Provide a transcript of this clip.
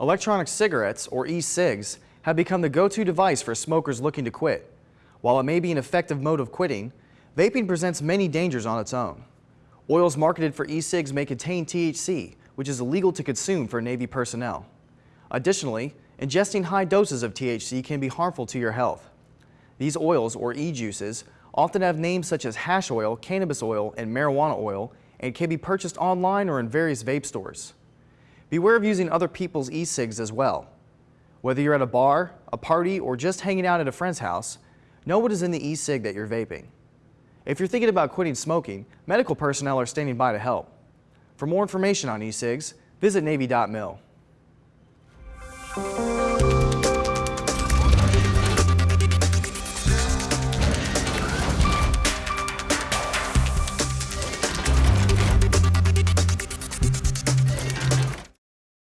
Electronic cigarettes, or e-cigs, have become the go-to device for smokers looking to quit. While it may be an effective mode of quitting, vaping presents many dangers on its own. Oils marketed for e-cigs may contain THC, which is illegal to consume for Navy personnel. Additionally, ingesting high doses of THC can be harmful to your health. These oils, or e-juices, often have names such as hash oil, cannabis oil, and marijuana oil, and can be purchased online or in various vape stores. Beware of using other people's e-cigs as well. Whether you're at a bar, a party, or just hanging out at a friend's house, know what is in the e-cig that you're vaping. If you're thinking about quitting smoking, medical personnel are standing by to help. For more information on e-cigs, visit Navy.mil.